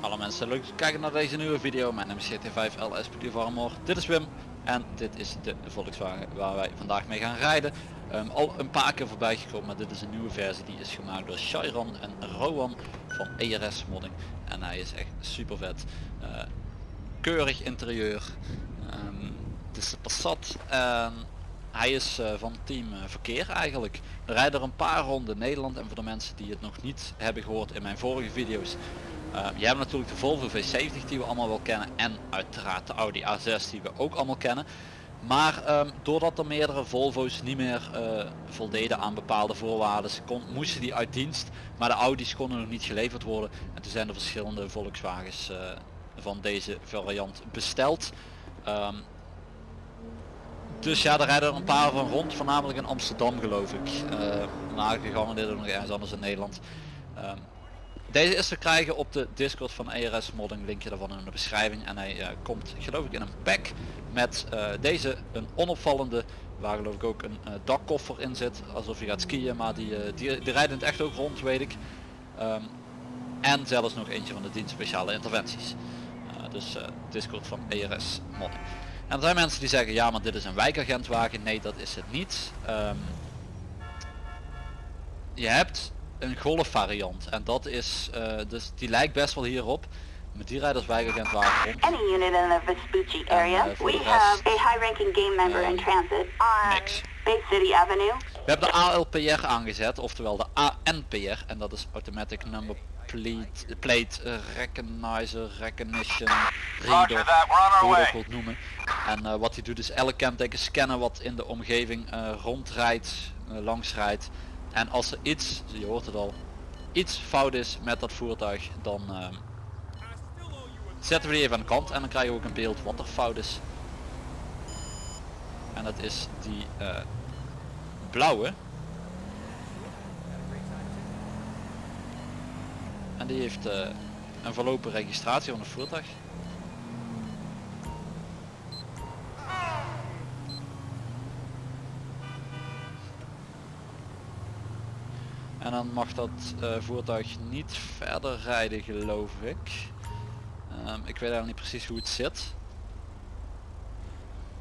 Hallo mensen, leuk dat kijken naar deze nieuwe video. Mijn naam is GT5 LS Armor. Dit is Wim en dit is de Volkswagen waar wij vandaag mee gaan rijden. Ehm, al een paar keer voorbij gekomen, maar dit is een nieuwe versie. Die is gemaakt door Chiron en Rowan van ERS Modding. En hij is echt super vet. Eh, keurig interieur. Ehm, het is de Passat en hij is eh, van team eh, verkeer eigenlijk. We rijden er een paar ronden Nederland en voor de mensen die het nog niet hebben gehoord in mijn vorige video's. Uh, je hebt natuurlijk de Volvo V70 die we allemaal wel kennen en uiteraard de Audi A6 die we ook allemaal kennen. Maar um, doordat er meerdere Volvo's niet meer voldeden aan bepaalde voorwaarden, kon, moesten die uit dienst, maar de Audi's konden nog niet geleverd worden. En toen zijn er verschillende Volkswagens van deze variant besteld. Um, dus ja, daar rijden er een paar van rond, voornamelijk in Amsterdam geloof ik. Uh, dit nog ergens anders in Nederland. Um, deze is te krijgen op de Discord van ERS Modding, linkje daarvan in de beschrijving. En hij uh, komt geloof ik in een pack met uh, deze, een onopvallende, waar geloof ik ook een uh, dakkoffer in zit. Alsof je gaat skiën, maar die, die, rijden het echt ook rond weet ik. Um, en zelfs nog eentje van de dienst speciale interventies. dus Discord van ERS Modding. En er zijn mensen die zeggen, ja maar dit is een wijkagentwagen. Nee, dat is het niet. Um, je hebt een golf variant en dat is uh, dus die lijkt best wel hierop met die rijders wijkagent wagen rond. Any unit in the Vespucci area. uh, We have a high-ranking game member in transit on niks. Bay City Avenue. We hebben de ALPR aangezet, oftewel de ANPR en dat is Automatic Number Plate, plate uh, Recognizer, Recognition, Reader, hoe je dat wilt noemen. En uh, wat hij doet is elk kenteken scannen wat in de omgeving uh, rondrijdt, langs rijdt. En als er iets, je hoort het al, iets fout is met dat voertuig, dan zetten we die even aan de kant en dan krijg je ook een beeld wat er fout is. En dat is die uh, blauwe. En die heeft uh, een verlopen registratie van het voertuig. En dan mag dat uh, voertuig niet verder rijden geloof ik. Um, ik weet eigenlijk niet precies hoe het zit.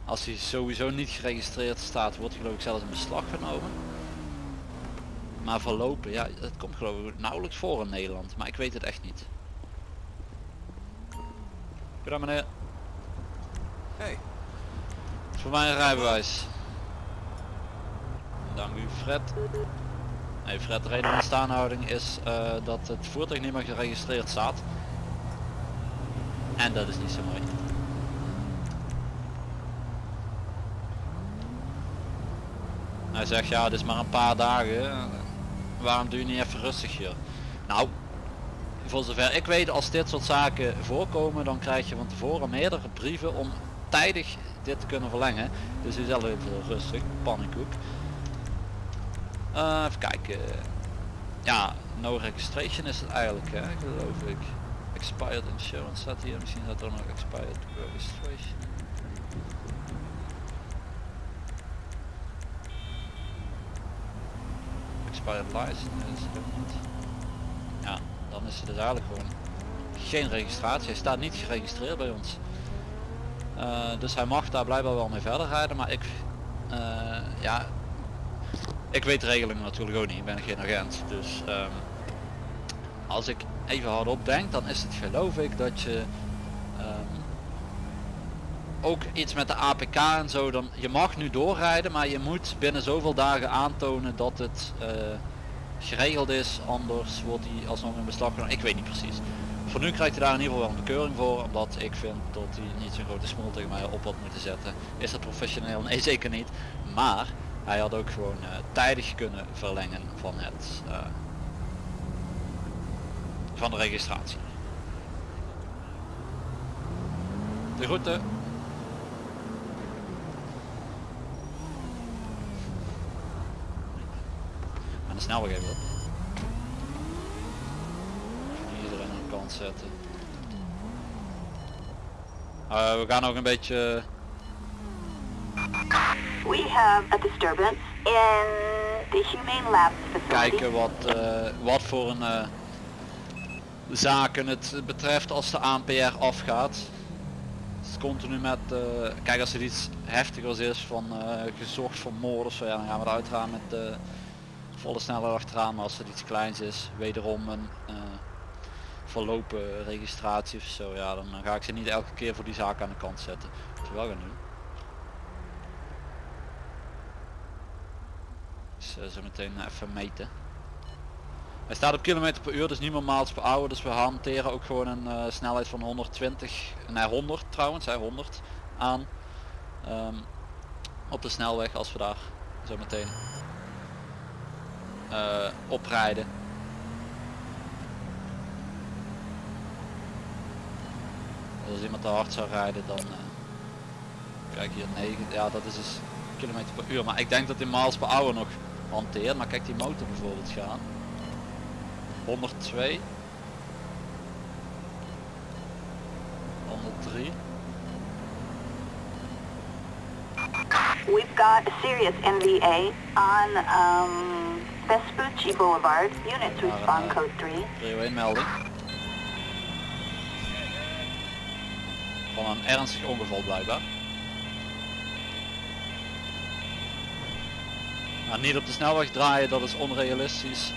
Als hij sowieso niet geregistreerd staat wordt geloof ik zelfs in beslag genomen. Maar verlopen, ja het komt geloof ik nauwelijks voor in Nederland. Maar ik weet het echt niet. Goedendag meneer. Hey. Voor mij een rijbewijs. Dank u Fred. Nee, Fred, de reden van staanhouding is uh, dat het voertuig niet meer geregistreerd staat. En dat is niet zo mooi. Hij zegt ja, het is maar een paar dagen. Waarom doe je niet even rustig hier? Nou, voor zover ik weet, als dit soort zaken voorkomen, dan krijg je van tevoren meerdere brieven om tijdig dit te kunnen verlengen. Dus u zelf even rustig, pannenkoek. Uh, even kijken. Ja, no registration is het eigenlijk, hè, geloof ik. Expired insurance staat hier. Misschien staat er nog expired registration. Ja, dan is het dus eigenlijk gewoon geen registratie. Hij staat niet geregistreerd bij ons. Uh, dus hij mag daar blijkbaar wel mee verder rijden, maar ik, uh, ja, ik weet de regeling natuurlijk ook niet, ik ben geen agent. Dus um, als ik even hardop denk, dan is het geloof ik dat je um, ook iets met de APK en zo, dan je mag nu doorrijden, maar je moet binnen zoveel dagen aantonen dat het uh, geregeld is, anders wordt hij alsnog in beslag genomen. Ik weet niet precies. Voor nu krijgt hij daar in ieder geval wel een bekeuring voor, omdat ik vind dat hij niet zo'n grote smol tegen mij op had moeten zetten. Is dat professioneel? Nee zeker niet. Maar hij had ook gewoon uh, tijdig kunnen verlengen van het uh, van de registratie. De route. En de snelweg even op. Iedereen aan de kant zetten. Uh, we gaan ook een beetje We have a disturbance in the Humane Labs facility. kijken wat, eh, wat voor een eh, zaken het betreft als de ANPR afgaat. Het is continu met, eh, kijk als het iets heftigers is van gezocht voor moord of zo, ja, dan gaan we er uiteraard met volle snelheid achteraan. Maar als het iets kleins is, wederom een eh, verlopen registratie of zo, ja, dan ga ik ze niet elke keer voor die zaak aan de kant zetten. Dat we wel gaan doen. Dus eh, zo meteen even meten. Hij staat op kilometer per uur, dus niet meer miles per hour. Dus we hanteren ook gewoon een eh, snelheid van 120, nee 100 trouwens, hij 100 aan. ehm, op de snelweg als we daar zo meteen eh, oprijden. Als iemand te hard zou rijden dan kijk hier 9, ja dat is dus kilometer per uur. Maar ik denk dat die miles per hour nog hanteert. Maar kijk die motor bijvoorbeeld gaan. 102 103 We've got serious NVA on um, Vespucci Boulevard. Units respond code 3. prio 1 melding van een ernstig ongeval blijkbaar maar niet op de snelweg draaien dat is onrealistisch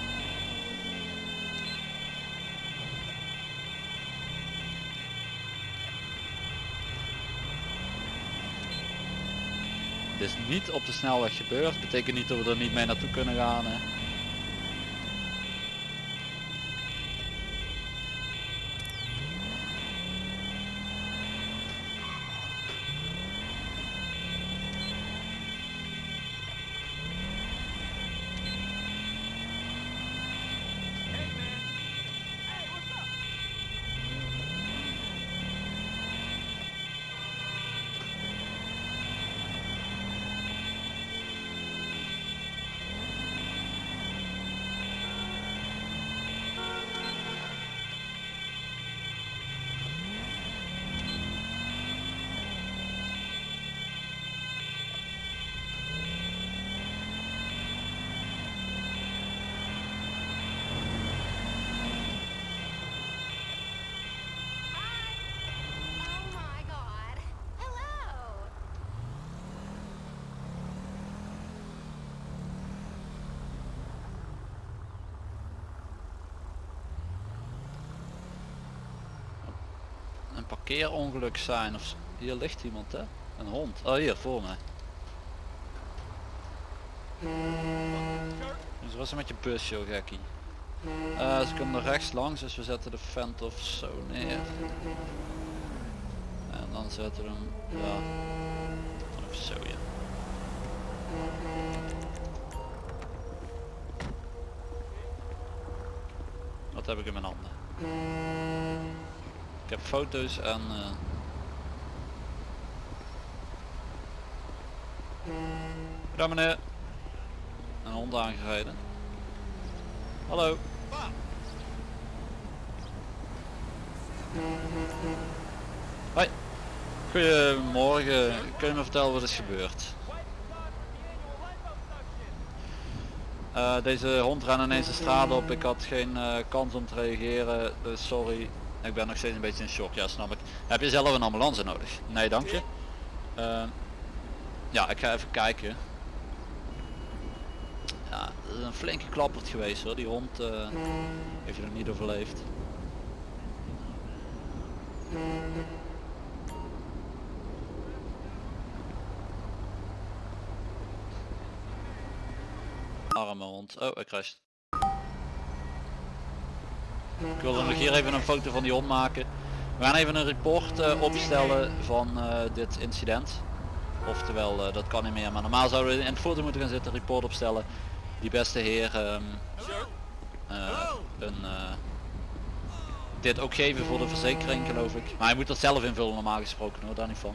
Dit is niet op de snelweg gebeurd, betekent niet dat we er niet mee naartoe kunnen gaan. Hè. Parkeerongeluk zijn of hier ligt iemand hè? Een hond. Oh hier voor mij. Dus wat is er met je bus joh gekkie? Eh, ze kunnen er rechts langs dus we zetten de vent of zo neer. En dan zetten we hem ja zo ja. Wat heb ik in mijn handen ik heb foto's en eh, Daar meneer. Een hond aangereden. Hallo. Hoi. Goedemorgen. Kun je me vertellen wat is gebeurd? Eh, deze hond ran ineens de straat op. Ik had geen eh, kans om te reageren. Dus sorry. Ik ben nog steeds een beetje in shock. Ja, snap ik. Heb je zelf een ambulance nodig? Nee, dank je. Eh, ja, ik ga even kijken. Ja, dat is een flinke klappert geweest hoor. Die hond eh, heeft je nog niet overleefd. Arme hond. Oh, hij crasht. Ik wilde nog hier even een foto van die hond maken. We gaan even een report eh, opstellen van eh, dit incident. Oftewel, eh, dat kan niet meer. Maar normaal zouden we in het foto moeten gaan zitten, report opstellen. Die beste heer eh, een, dit ook geven voor de verzekering geloof ik. Maar hij moet dat zelf invullen normaal gesproken hoor, daar niet van.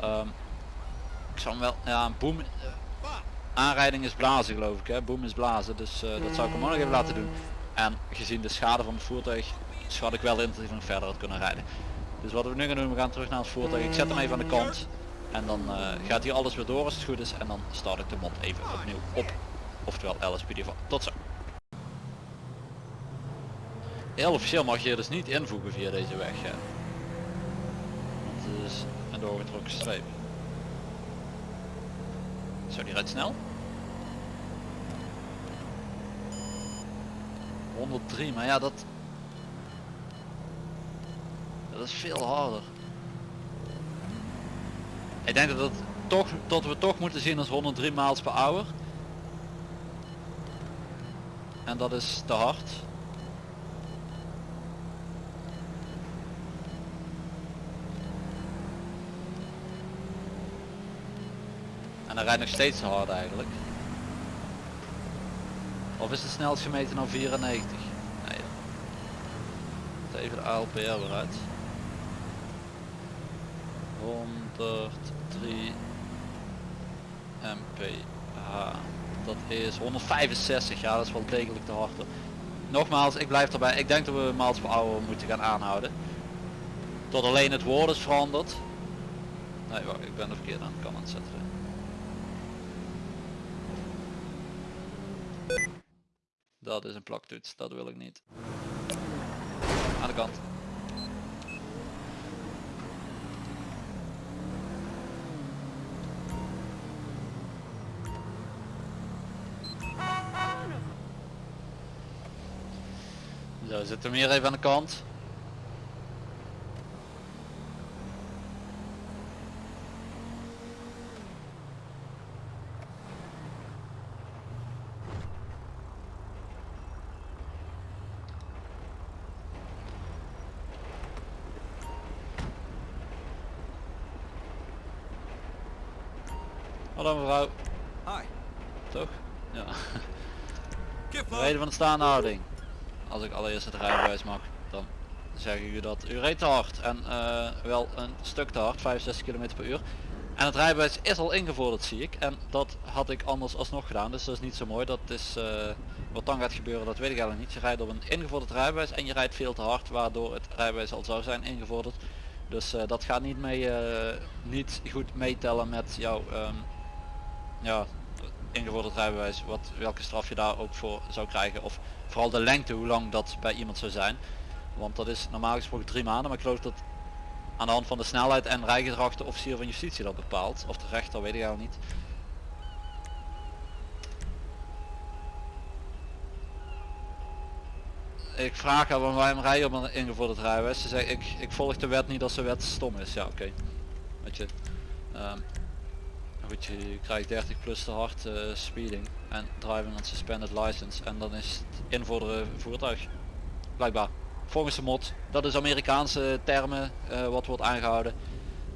Ehm, ik zou hem wel, ja, boom, aanrijding is blazen geloof ik hè, boom is blazen. Dus dat zou ik hem ook nog even laten doen. En gezien de schade van het voertuig schat ik wel in dat hij nog verder had kunnen rijden. Dus wat we nu gaan doen, we gaan terug naar het voertuig. Ik zet hem even aan de kant. En dan eh, gaat hier alles weer door als het goed is. En dan start ik de mod even opnieuw op. Oftewel LSPD van. Tot zo. Heel officieel mag je dus niet invoegen via deze weg. Ja. Want het is een doorgetrokken streep. Zo, die rijdt snel. 103, maar ja, dat... Dat is veel harder. Ik denk dat, het toch, dat we toch moeten zien als 103 miles per hour. En dat is te hard. En hij rijdt nog steeds te hard eigenlijk. Of is de snelst gemeten nou 94? Nee. Even de ALPR weer uit. 103 mph. Dat is 165. Ja, dat is wel degelijk te hard. Nogmaals, ik blijf erbij. Ik denk dat we miles per hour moeten gaan aanhouden. Tot alleen het woord is veranderd. Nee, wacht, ik ben de verkeerde aan de kant aan het zetten. Dat is een plaktoets, dat wil ik niet. Aan de kant. Zo, zit hem hier even aan de kant. Hallo mevrouw, Hi. toch? Ja. Reden van de staande houding. Als ik allereerst het rijbewijs mag, dan zeg ik u dat u reed te hard. En eh, wel een stuk te hard, 65 km per uur. En het rijbewijs is al ingevorderd zie ik. En dat had ik anders alsnog gedaan. Dus dat is niet zo mooi. Dat is eh, wat dan gaat gebeuren, dat weet ik eigenlijk niet. Je rijdt op een ingevorderd rijbewijs en je rijdt veel te hard. Waardoor het rijbewijs al zou zijn ingevorderd. Dus eh, dat gaat niet, mee, niet goed meetellen met jouw ehm, ja, ingevorderd rijbewijs. Wat, welke straf je daar ook voor zou krijgen. Of vooral de lengte, hoe lang dat bij iemand zou zijn. Want dat is normaal gesproken drie maanden. Maar ik geloof dat aan de hand van de snelheid en rijgedrag de officier van justitie dat bepaalt. Of de rechter, weet ik al niet. Ik vraag haar waarom rij je op een ingevorderd rijbewijs. Ze zegt ik, ik volg de wet niet als de wet stom is. Ja oké. Weet je. ehm, je krijgt 30 plus te hard eh, speeding en driving on suspended license en dan is het invorderen voertuig. Blijkbaar. Volgens de mod. Dat is Amerikaanse termen eh, wat wordt aangehouden.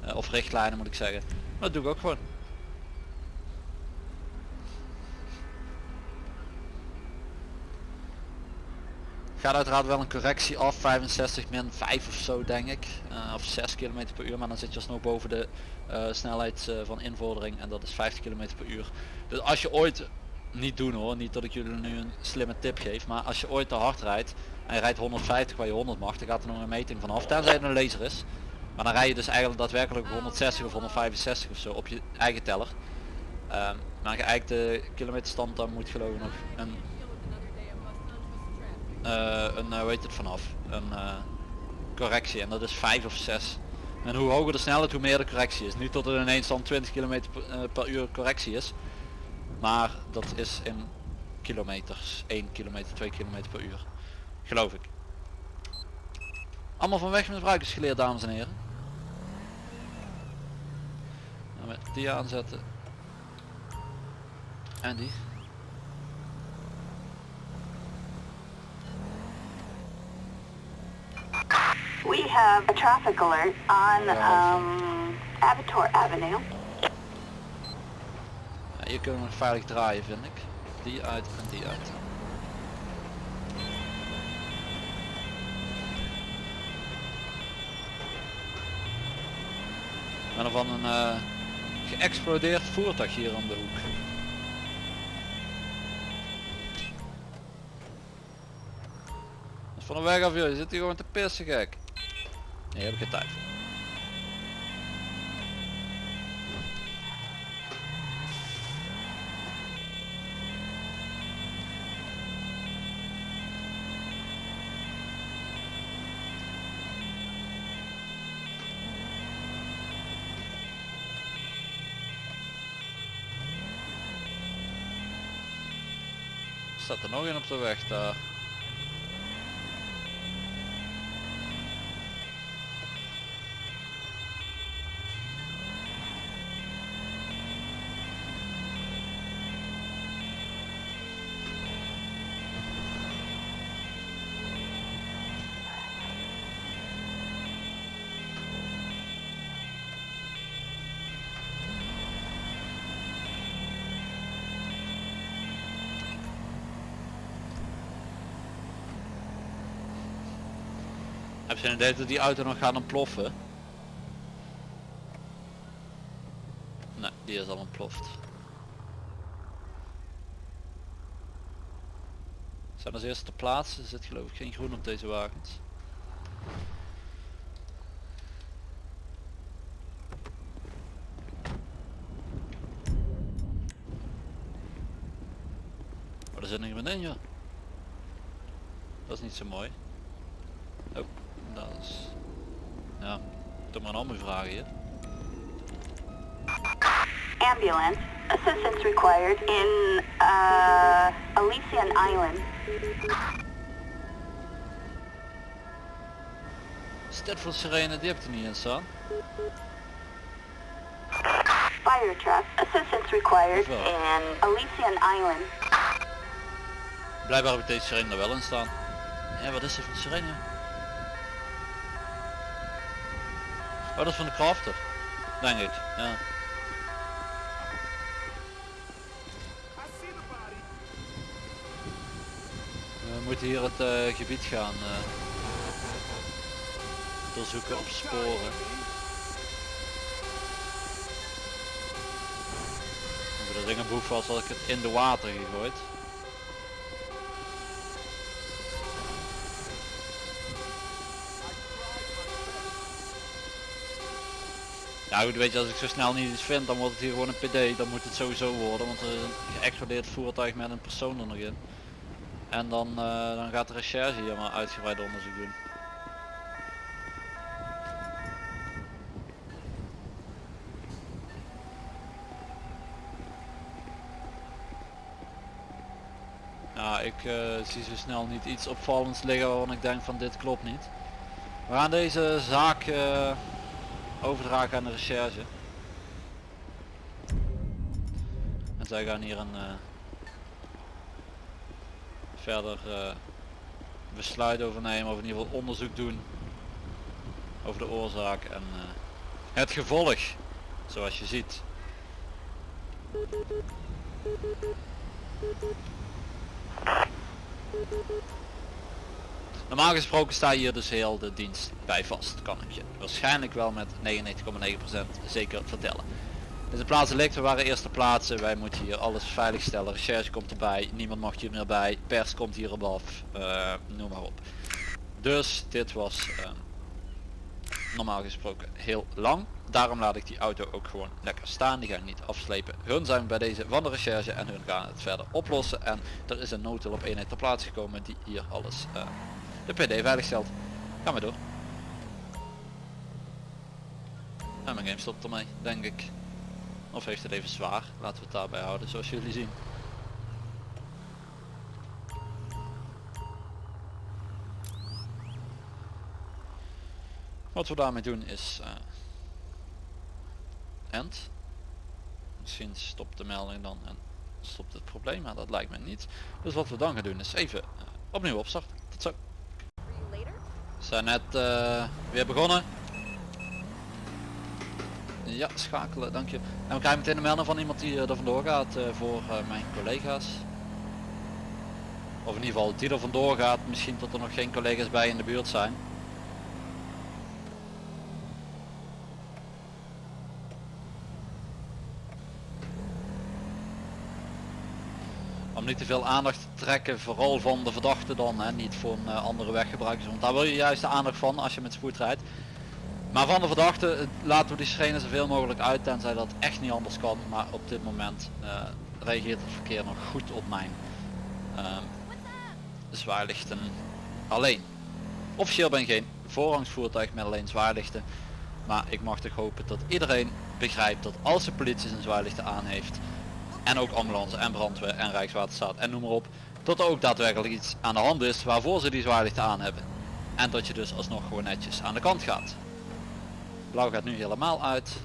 Eh, of richtlijnen moet ik zeggen. Maar dat doe ik ook gewoon. Gaat uiteraard wel een correctie af, 65 min 5 of zo denk ik. Eh, of 6 km per uur, maar dan zit je alsnog boven de eh, snelheid eh, van invordering en dat is 50 km per uur. Dus als je ooit, niet doen hoor, niet dat ik jullie nu een slimme tip geef, maar als je ooit te hard rijdt en je rijdt 150 waar je 100 mag, dan gaat er nog een meting vanaf, tenzij het een laser is. Maar dan rij je dus eigenlijk daadwerkelijk 160 of 165 of zo op je eigen teller. Ehm, maar je eigenlijk de kilometerstand dan moet geloof ik nog een eh, een, uh, hoe het vanaf, een eh, correctie en dat is 5 of 6. En hoe hoger de snelheid hoe meer de correctie is. Niet tot er ineens dan 20 km per, eh, uur correctie is. Maar dat is in kilometers, 1 kilometer, 2 km per uur. Geloof ik. Allemaal van weg met gebruikers geleerd dames en heren. Nou, met die aanzetten. En die. We have a traffic alert on um, Abator Avenue. Ja, hier kunnen we nog veilig draaien vind ik. Die uit en die uit. Ik ben er van een eh, geëxplodeerd voertuig hier om de hoek. Dat is van de weg af je zit hier gewoon te pissen gek. Hier heb ik een tijd. obchytajcie. staat er nog een op de weg daar. Heb je een idee dat die auto nog gaat ontploffen? Nee, die is al ontploft. Zijn als eerste ter plaatse, er zit geloof ik geen groen op deze wagens. Er zit iemand in joh. Dat is niet zo mooi. Oh, Ja, toch maar een andere vragen hier. Ambulance. Assistance required in uh, Elysian Island. Stedford Sirene, die heb ik er niet in staan. Fire truck. Assistance required in Elysian Island. Blijkbaar heb ik deze sirene er wel in staan. Ja, wat is er voor sirene? Oh, dat is van de crafter. Denk ik, ja. We moeten hier het eh, gebied gaan eh, doorzoeken op sporen. Voor de ringenboef was had ik het in de water gegooid. Ja goed, weet je, als ik zo snel niet iets vind, dan wordt het hier gewoon een PD. Dan moet het sowieso worden, want er is een geëxplodeerd voertuig met een persoon er nog in. En dan, eh, dan gaat de recherche hier maar uitgebreid onderzoek doen. Ja, ik eh, zie zo snel niet iets opvallends liggen waarvan ik denk van dit klopt niet. We gaan deze zaak eh, overdragen aan de recherche. En zij gaan hier een eh, verder eh, besluit over nemen of in ieder geval onderzoek doen over de oorzaak en eh, het gevolg zoals je ziet. Normaal gesproken sta hier dus heel de dienst bij vast, kan ik je waarschijnlijk wel met 99,9% zeker vertellen. Deze plaatsen ligt, we waren eerste plaatsen, wij moeten hier alles veiligstellen, recherche komt erbij, niemand mag hier meer bij, pers komt hier af, eh, noem maar op. Dus dit was eh, normaal gesproken heel lang, daarom laat ik die auto ook gewoon lekker staan, die ga ik niet afslepen. Hun zijn bij deze van de recherche en hun gaan het verder oplossen en er is een noodhulp eenheid ter plaatse gekomen die hier alles eh, de PD veilig stelt. Gaan we door. En mijn game stopt ermee, denk ik. Of heeft het even zwaar, laten we het daarbij houden zoals jullie zien. Wat we daarmee doen is eh end. Misschien stopt de melding dan en stopt het probleem, maar dat lijkt me niet. Dus wat we dan gaan doen is even eh, opnieuw opstarten. Tot zo. Zijn net eh, weer begonnen. Ja, schakelen, dank je. En we krijgen meteen een melding van iemand die eh, er vandoor gaat eh, voor mijn collega's. Of in ieder geval die er vandoor gaat, misschien tot er nog geen collega's bij in de buurt zijn. Om niet te veel aandacht trekken, vooral van de verdachte dan, hè, niet van eh, andere weggebruikers. Want daar wil je juist de aandacht van als je met spoed rijdt. Maar van de verdachte eh, laten we die sirene zoveel mogelijk uit, tenzij dat echt niet anders kan. Maar op dit moment eh, reageert het verkeer nog goed op mijn zwaarlichten alleen. Officieel ben geen voorrangsvoertuig met alleen zwaarlichten. Maar ik mag toch hopen dat iedereen begrijpt dat als de politie zijn zwaarlichten aan heeft en ook ambulance en brandweer en rijkswaterstaat en noem maar op Tot er ook daadwerkelijk iets aan de hand is waarvoor ze die zwaailichten aan hebben. En dat je dus alsnog gewoon netjes aan de kant gaat. Blauw gaat nu helemaal uit.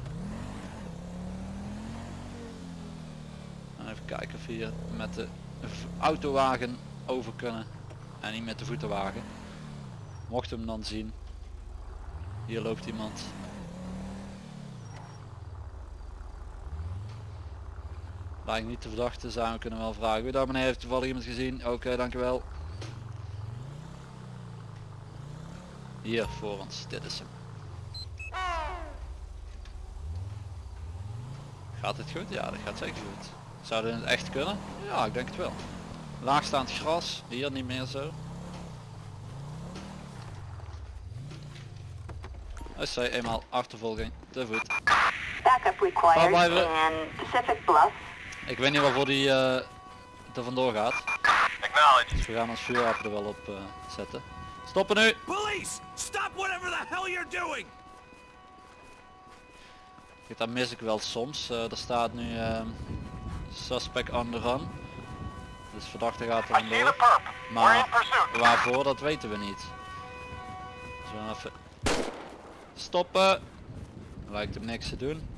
Even kijken of we hier met de autowagen over kunnen. En niet met de voetenwagen. Mocht hem dan zien. Hier loopt iemand. Lijkt niet te verdachte zijn, we kunnen wel vragen. Goedendag meneer, heeft toevallig iemand gezien? Oké, dankjewel. Hier voor ons, dit is hem. Gaat het goed? Ja, dat gaat zeker goed. Zou dit in het echt kunnen? Ja, ik denk het wel. Laagstaand gras, hier niet meer zo. Als zij eenmaal achtervolging te voet. Backup required blijven. in Pacific Bluff. Ik weet niet waarvoor die eh, er vandoor gaat. Acknowledge. Dus we gaan ons vuurwapen er wel op eh, zetten. Stoppen nu! Police! Stop whatever the hell you're doing! Kijk, dat mis ik wel soms. Eh, er staat nu ehm, suspect on the run. Dus verdachte gaat er vandoor. Maar waarvoor, dat weten we niet. Dus we gaan even stoppen. Lijkt hem niks te doen.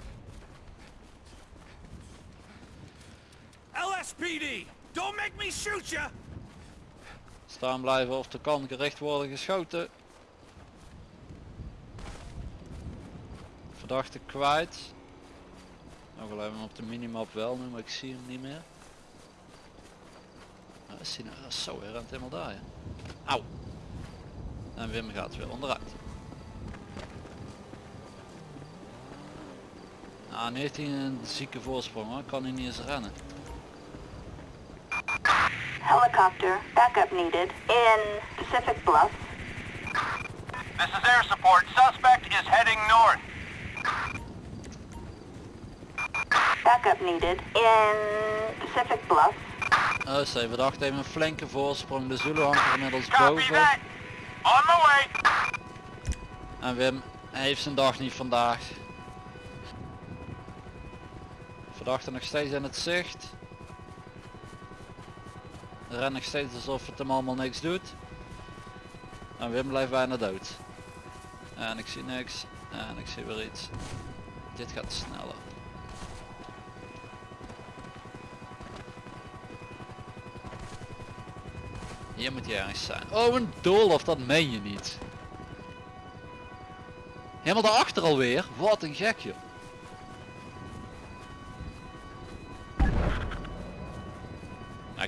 LSPD! Don't make me shoot you! Staan blijven of er kan gericht worden geschoten. Verdachte kwijt. Nog even op de minimap wel nu, maar ik zie hem niet meer. Is nou, zo, hij rent helemaal daar. Auw. En Wim gaat weer onderuit. Nou, nu heeft hij een zieke voorsprong hoor, kan hij niet eens rennen. Helicopter backup needed in Pacific Bluff. This is air support. Suspect is heading north. Backup needed in Pacific Bluff. Uh, zij verdachte heeft een flinke voorsprong, de Zulu hangt er inmiddels Copy boven. that. On my way. En Wim heeft zijn dag niet vandaag. Verdachte nog steeds in het zicht. Ren nog steeds alsof het hem allemaal niks doet. En Wim blijft bijna dood. En ik zie niks. En ik zie weer iets. Dit gaat sneller. Hier moet hij ergens zijn. Oh, een doolhof, dat meen je niet. Helemaal daarachter alweer. Wat een gek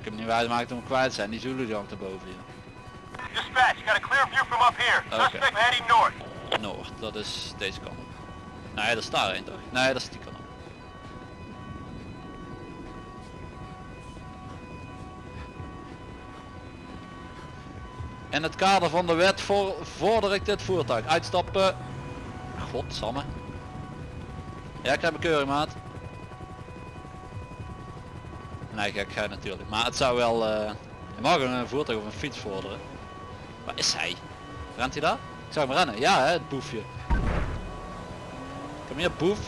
ik heb niet wijsgemaakt om kwijt zijn. Die Zulu hangt erboven hier. Dispatch, got a clear view from up here. Okay. Suspect heading north. Noord, dat is deze kant op. Nee, dat is daar een toch? Nee, dat is die kant op. In het kader van de wet voor, vorder ik dit voertuig. Uitstappen. Godsamme. Ja, ik heb een keuring maat. Nee, gek ga natuurlijk. Maar het zou wel... eh je mag een voertuig of een fiets vorderen. Waar is hij? Rent hij daar? Ik zou hem rennen. Ja, hè, het boefje. Kom hier, boef.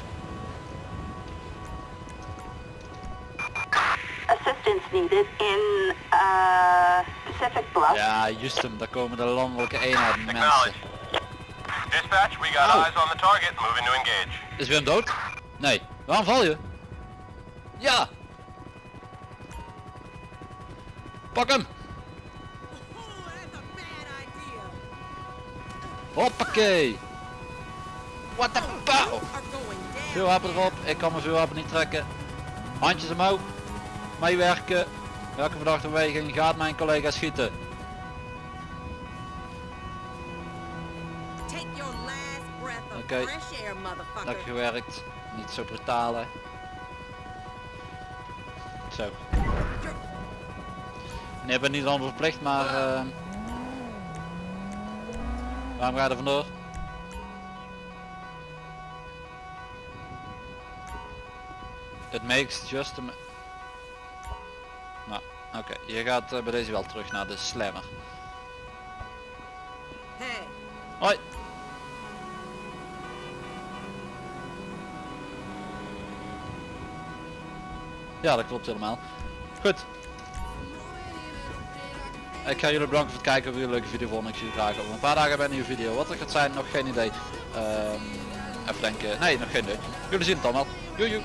Assistance needed in uh, Pacific Bluff. Ja, Justum, daar komen de landelijke eenheden mensen. Dispatch, we got Oh. eyes on the target. Moving to engage. Is Wim dood? Nee. Waarom val je? Ja! Pak hem! Hoppakee! What the fuck? Vuurwapen erop, ik kan mijn vuurwapen niet trekken. Handjes omhoog. Meewerken. Welke verdachte beweging gaat mijn collega schieten? Of Okay. Dat gewerkt. Niet zo brutaal hè. Zo. Nee, ik ben niet dan verplicht, maar... eh, waarom ga je er vandoor? It makes just a... Nou, oké. Je gaat eh, bij deze wel terug naar de slammer. Hey, Hoi! Ja, dat klopt helemaal. Goed. Ik ga jullie bedanken voor het kijken. Weer een leuke video volgende. Ik zie jullie graag over een paar dagen bij een nieuwe video. Wat er gaat zijn, nog geen idee. Ehm, even denken. Nee, nog geen idee. Jullie zien het dan wel. Joe joe.